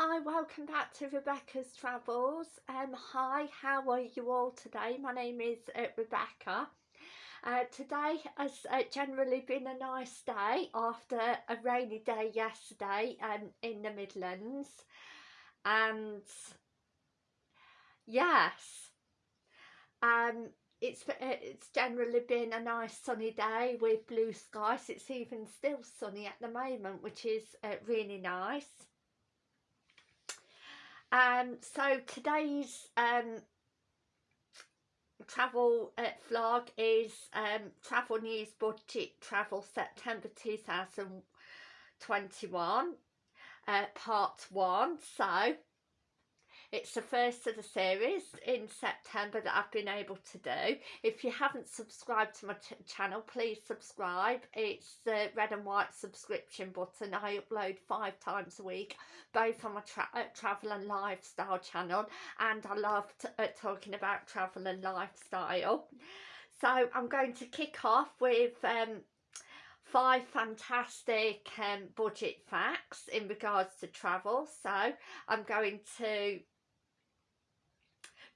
Hi, welcome back to Rebecca's Travels. Um, hi, how are you all today? My name is uh, Rebecca. Uh, today has uh, generally been a nice day after a rainy day yesterday um, in the Midlands. And yes, um, it's uh, it's generally been a nice sunny day with blue skies. It's even still sunny at the moment, which is uh, really nice. Um, so today's um, travel uh, vlog is um, Travel News Budget Travel September 2021 uh, part 1. So it's the first of the series in September that I've been able to do. If you haven't subscribed to my channel, please subscribe. It's the red and white subscription button. I upload five times a week, both on my tra uh, travel and lifestyle channel. And I love uh, talking about travel and lifestyle. So I'm going to kick off with um, five fantastic um, budget facts in regards to travel. So I'm going to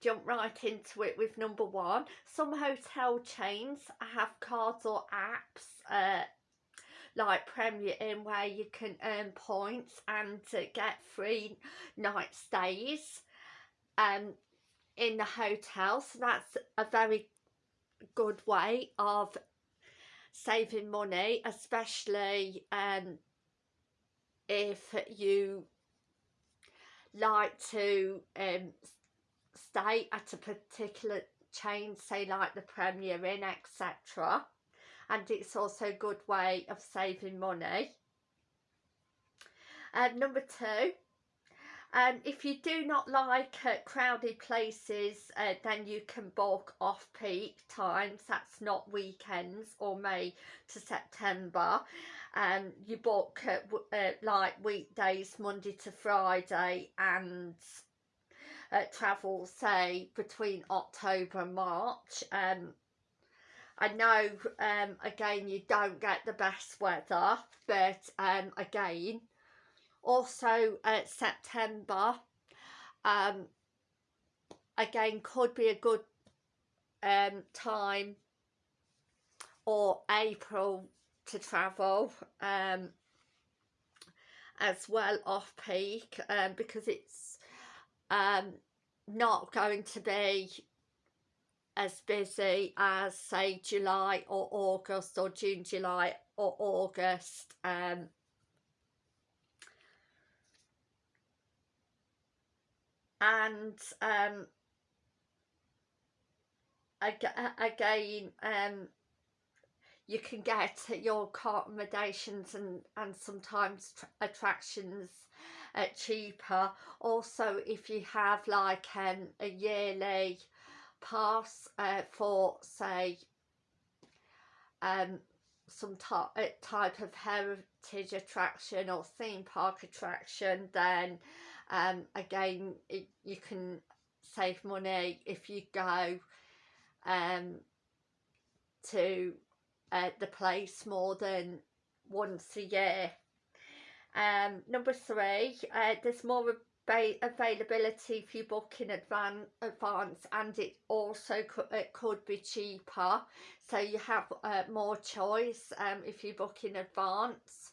jump right into it with number one. Some hotel chains have cards or apps uh, like Premier Inn where you can earn points and uh, get free night stays um, in the hotel. So that's a very good way of saving money, especially um, if you like to um, stay at a particular chain, say like the Premier Inn, etc. And it's also a good way of saving money. Um, number two, um, if you do not like uh, crowded places, uh, then you can book off-peak times. That's not weekends or May to September. Um, you book uh, uh, like weekdays, Monday to Friday, and uh, travel say between October and March um, I know um, again you don't get the best weather but um, again also uh, September um, again could be a good um, time or April to travel um, as well off peak um, because it's um, not going to be as busy as say July or August or June, July or August. Um, and um, again, um, you can get your accommodations and, and sometimes attractions uh, cheaper. Also if you have like um, a yearly pass uh, for say um, some type of heritage attraction or theme park attraction then um, again it, you can save money if you go um, to uh, the place more than once a year um, number three, uh, there's more availability if you book in advan advance and it also could, it could be cheaper. So you have uh, more choice um, if you book in advance.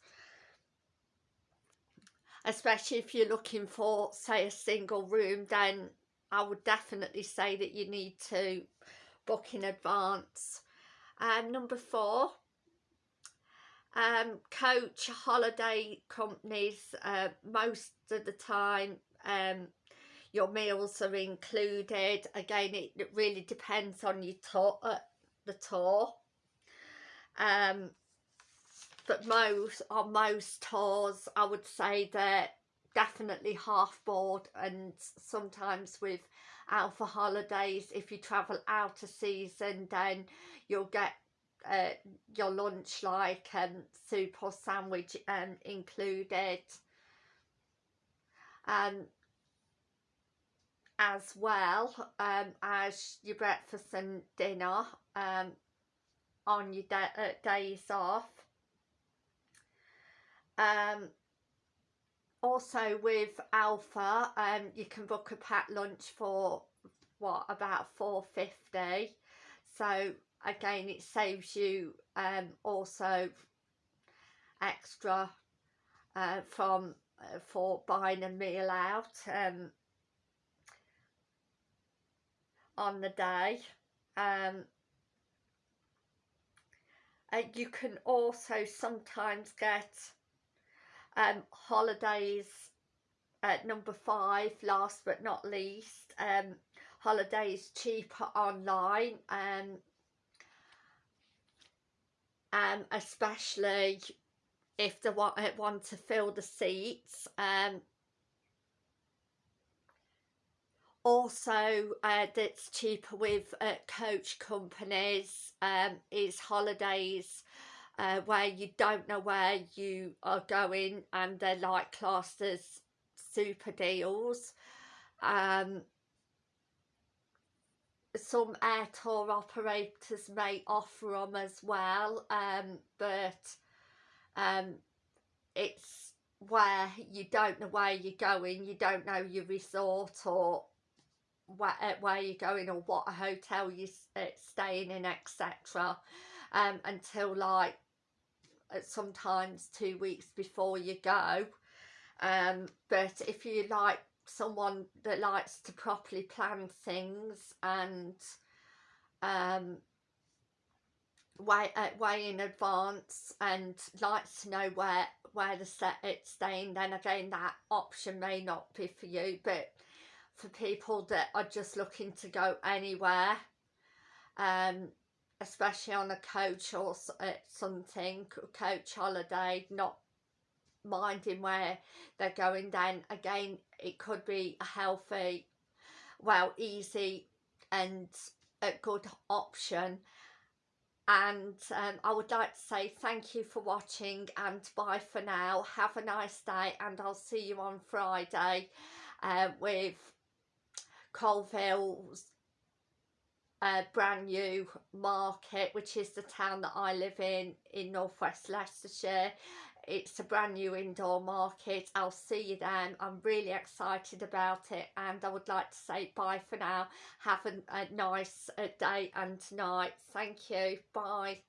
Especially if you're looking for say a single room then I would definitely say that you need to book in advance. Um, number four um, coach holiday companies uh, most of the time um, your meals are included. Again it, really depends on your tour uh, the tour. Um, but most on most tours I would say that definitely half board and sometimes with alpha holidays if you travel out of season then you'll get uh, your lunch like um, soup or sandwich um, included. Um, as well um, as your breakfast and dinner um, on your uh, days off. Um, also with Alpha, um, you can book a packed lunch for what about 450 so again it saves you um, also extra uh, from uh, for buying a meal out um, on the day. Um, uh, you can also sometimes get um, holidays at number five last but not least. Um, holidays cheaper online um, um, especially if they want, uh, want to fill the seats um, also uh, that's cheaper with uh, coach companies um, is holidays uh, where you don't know where you are going and they're like classed as super deals um, some air tour operators may offer them as well um, but um, it's where you don't know where you're going you don't know your resort or where, uh, where you're going or what hotel you're uh, staying in etc um, until like uh, sometimes two weeks before you go. Um, but if you like someone that likes to properly plan things and um, way, uh, way in advance and likes to know where where the set it's staying. Then again that option may not be for you but for people that are just looking to go anywhere um especially on a coach or uh, something coach holiday not minding where they're going then again it could be a healthy well easy and a good option. And um, I would like to say thank you for watching and bye for now. Have a nice day and I'll see you on Friday uh, with Coalville's uh, brand new market which is the town that I live in in northwest Leicestershire. It's a brand new indoor market. I'll see you then. I'm really excited about it and I would like to say bye for now. Have a, a nice uh, day and night. Thank you. Bye